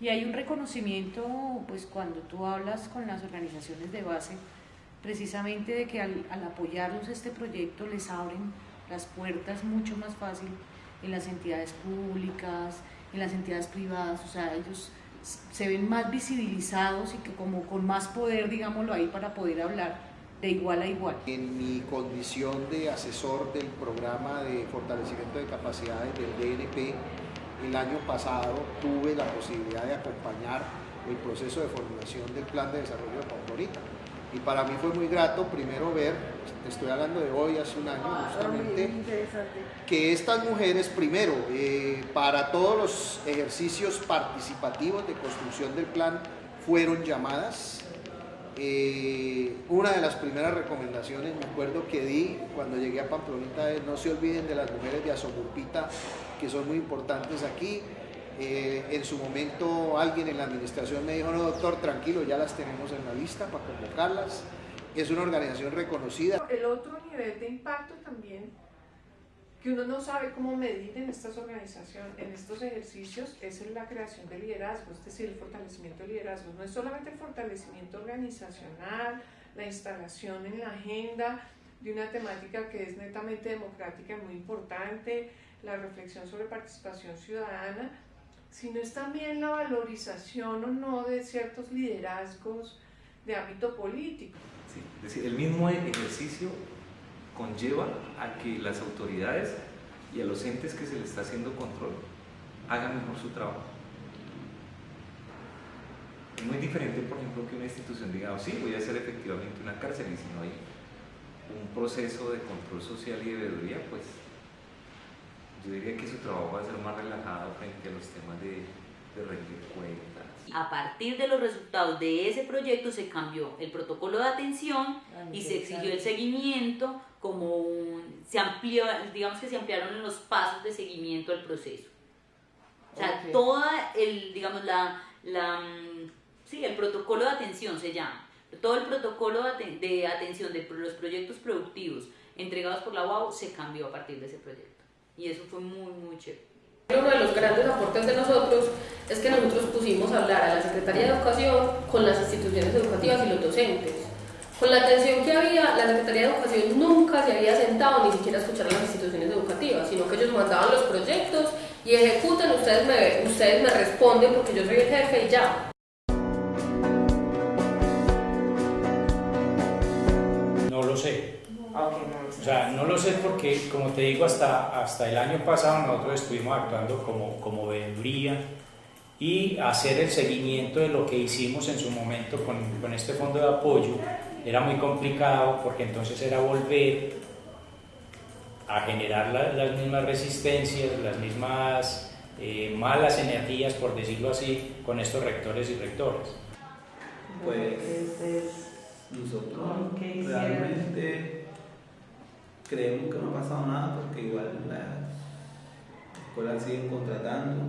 Y hay un reconocimiento, pues cuando tú hablas con las organizaciones de base, precisamente de que al, al apoyarlos este proyecto les abren las puertas mucho más fácil en las entidades públicas, en las entidades privadas, o sea, ellos se ven más visibilizados y que como con más poder, digámoslo ahí, para poder hablar de igual a igual. En mi condición de asesor del programa de fortalecimiento de capacidades del DNP, el año pasado tuve la posibilidad de acompañar el proceso de formulación del plan de desarrollo de Pamplonita. Y para mí fue muy grato primero ver, estoy hablando de hoy, hace un año Ah, justamente, que estas mujeres primero, eh, para todos los ejercicios participativos de construcción del plan, fueron llamadas. Eh, una de las primeras recomendaciones, me acuerdo que di cuando llegué a Pamplonita es no se olviden de las mujeres de Azomurpita, que son muy importantes aquí. Eh, en su momento alguien en la administración me dijo, no doctor, tranquilo, ya las tenemos en la lista para convocarlas. Es una organización reconocida. El otro nivel de impacto también, que uno no sabe cómo medir en estas organizaciones, en estos ejercicios, es en la creación de liderazgo, es decir, el fortalecimiento de liderazgo. No es solamente el fortalecimiento organizacional, la instalación en la agenda de una temática que es netamente democrática y muy importante, la reflexión sobre participación ciudadana, sino es también la valorización o no de ciertos liderazgos de ámbito político. Sí, es decir, el mismo ejercicio conlleva a que las autoridades y a los entes que se les está haciendo control hagan mejor su trabajo. Es muy diferente, por ejemplo, que una institución diga, oh, sí, voy a hacer efectivamente una cárcel y si no hay un proceso de control social y de veeduría, pues yo diría que su trabajo va a ser más relajado frente a los temas de, de rendir cuentas. A partir de los resultados de ese proyecto se cambió el protocolo de atención y se exigió el seguimiento como un, se amplió, digamos que se ampliaron los pasos de seguimiento al proceso. O sea, Ok. toda el, digamos, la, la, sí, el protocolo de atención se llama. Todo el protocolo de atención de los proyectos productivos entregados por la UAU se cambió a partir de ese proyecto. Y eso fue muy, muy chévere. Uno de los grandes aportes de nosotros es que nosotros pusimos a hablar a la Secretaría de Educación con las instituciones educativas y los docentes. Con la atención que había, la Secretaría de Educación nunca se había sentado ni siquiera a escuchar a las instituciones educativas, sino que ellos mandaban los proyectos y ejecutan, ustedes me, ustedes me responden porque yo soy el jefe y ya. No lo sé. O sea, no lo sé porque, como te digo, hasta, hasta el año pasado nosotros estuvimos actuando como, como veeduría y hacer el seguimiento de lo que hicimos en su momento con, con este fondo de apoyo era muy complicado porque entonces era volver a generar la- las mismas resistencias, las mismas eh, malas energías, por decirlo así, con estos rectores y rectores. Pues nosotros realmente creemos que no ha pasado nada porque igual las escuelas siguen contratando.